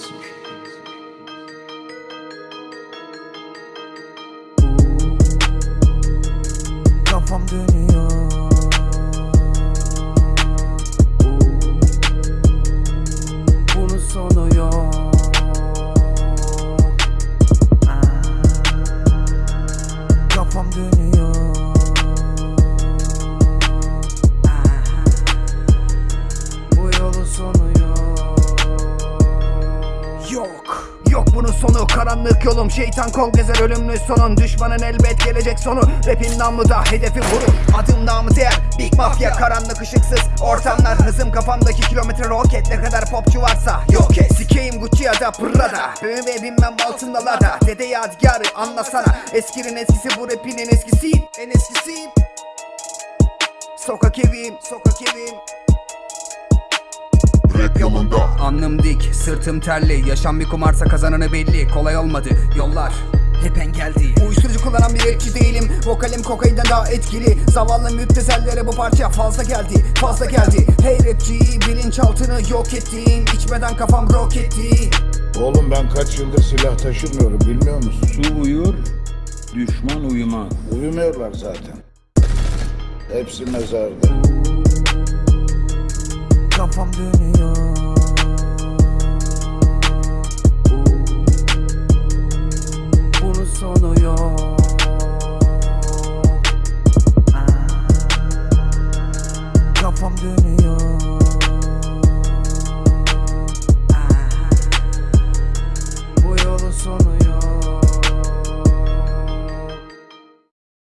Jackson. Yok. Yok bunun sonu. Karanlık yolum. Şeytan kol gezer ölümlü sonun Düşmanın elbet gelecek sonu. Rapin namlu da hedefi vurur. Adım namı değer. Big Mafya karanlık ışıksız Ortamlar. Hızım kafamdaki kilometre roket. Ne kadar popçu varsa yok et. Sikeyim Gucci ya da Prada BMW binmem altında lada. Dede yadigarı anlasana. Eskinin eskisi bu rapin en eskisiyim. En eskisiyim. Sokak evim Sokak evim Rap yolunda. Alnım dik, sırtım terli. Yaşam bir kumarsa kazananı belli. Kolay olmadı, yollar. Hep engeldi. Uyuşturucu kullanan bir rapçi değilim. Vokalim kokainden daha etkili. Zavallı müptezellere bu parça fazla geldi Fazla geldi. Hey rapçi bilinçaltını yok ettim İçmeden kafam roketti Oğlum ben kaç yıldır silah taşımıyorum bilmiyor musun? Su uyur, düşman uyumaz. Uyumuyorlar zaten. Hepsi mezarda. Sonu yok